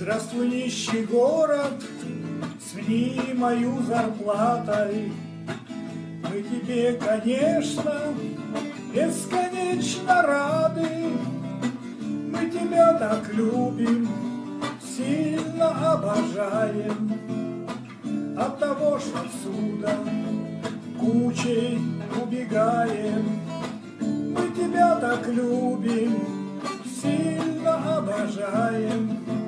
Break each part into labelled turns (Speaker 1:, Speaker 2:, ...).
Speaker 1: Здравствуй, нищий город, с мнимою зарплатой. Мы тебе, конечно, бесконечно рады. Мы тебя так любим, сильно обожаем. От того, что отсюда кучей убегаем. Мы тебя так любим, сильно обожаем.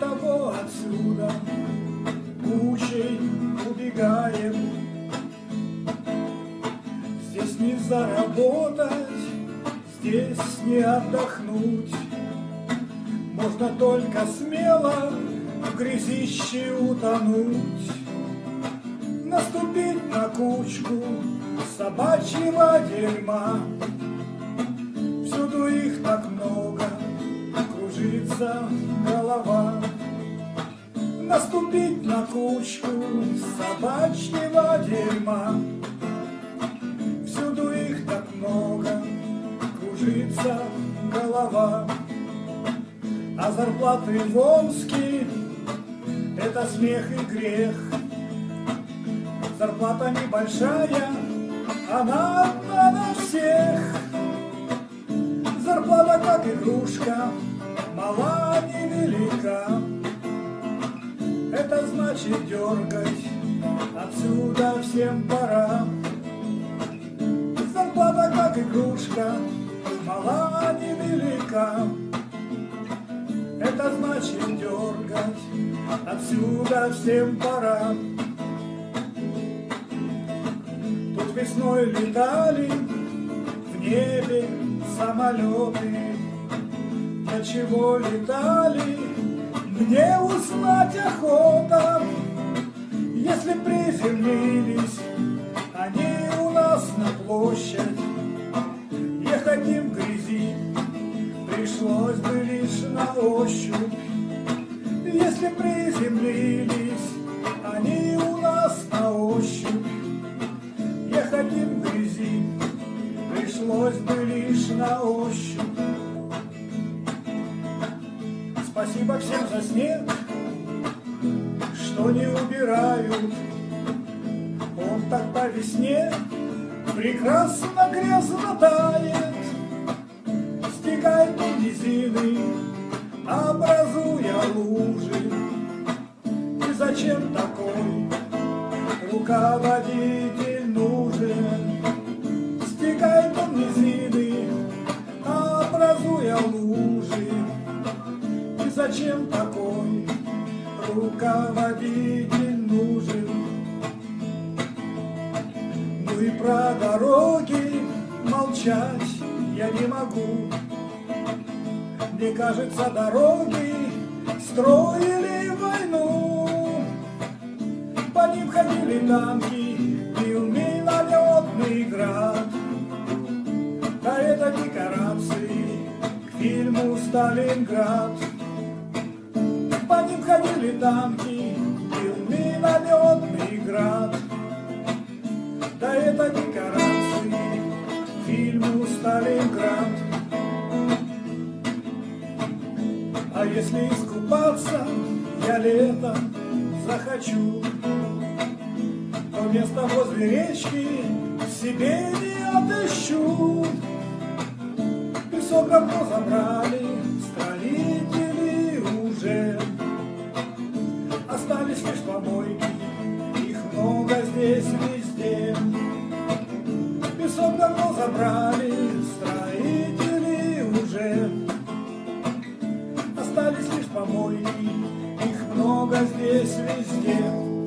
Speaker 1: Того отсюда кучей убегаем. Здесь не заработать, здесь не отдохнуть. Можно только смело в грязище утонуть, Наступить на кучку собачьего дерьма. Всюду их так много, кружится голова. Наступить на кучку собачьего дерьма. Всюду их так много, кружится голова. А зарплаты в Омске — это смех и грех. Зарплата небольшая, она одна на всех. Зарплата как игрушка, Это значит дергать, отсюда всем пора. Зарплата как игрушка, мала невелика. Это значит дергать, отсюда всем пора. Тут весной летали в небе самолеты. Для чего летали, мне узнать охота. Если приземлились они у нас на площадь, Ехать им грязи пришлось бы лишь на ощупь. Если приземлились они у нас на ощупь, Ехать им грязи пришлось бы лишь на ощупь. Спасибо всем за снег, что не убирают. Он так по весне прекрасно грязно тает, Стекает у низины, образуя лужи. И зачем такой руководитель нужен? Стекает он низины, образуя лужи. Зачем такой руководитель нужен? Ну и про дороги молчать я не могу. Мне кажется, дороги строили войну. По ним ходили танки, бил минометный град. А это декорации к фильму «Сталинград». Ходили танки, бил минометный град. Да это декорации фильму «Сталинград». А если искупаться я летом захочу, То место возле речки себе не отыщу. Песок давно забрали Помойки, их много здесь везде.